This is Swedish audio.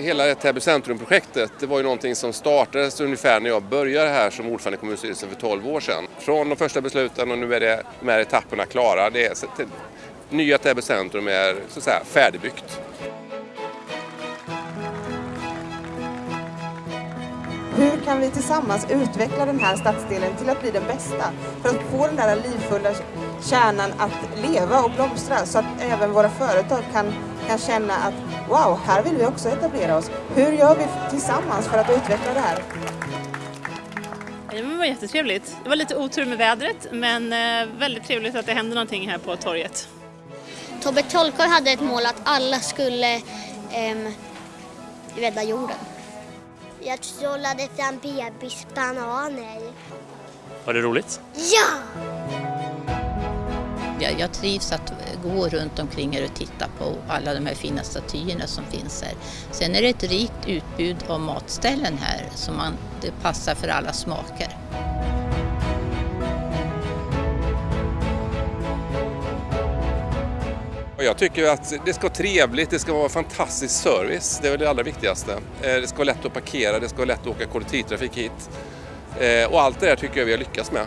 Hela Täby centrum-projektet det var ju någonting som startades ungefär när jag började här som ordförande i kommunstyrelsen för 12 år sedan. Från de första besluten och nu är det, de här etapperna klara. Det är, nya Täby centrum är så att säga färdigbyggt. Kan vi tillsammans utveckla den här stadsdelen till att bli den bästa? För att få den där livfulla kärnan att leva och blomstra så att även våra företag kan, kan känna att wow, här vill vi också etablera oss. Hur gör vi tillsammans för att utveckla det här? Det var jättetrevligt. Det var lite otur med vädret men eh, väldigt trevligt att det hände någonting här på torget. Tobbe Trollkarl hade ett mål att alla skulle eh, rädda jorden. Jag trollade fram bebisbananer. Var det roligt? Ja! Jag, jag trivs att gå runt omkring här och titta på alla de här fina statyerna som finns här. Sen är det ett rikt utbud av matställen här som man, det passar för alla smaker. Jag tycker att det ska vara trevligt, det ska vara fantastisk service. Det är väl det allra viktigaste. Eh, det ska vara lätt att parkera, det ska vara lätt att åka kollektivtrafik hit. Eh, och allt det där tycker jag vi har lyckats med.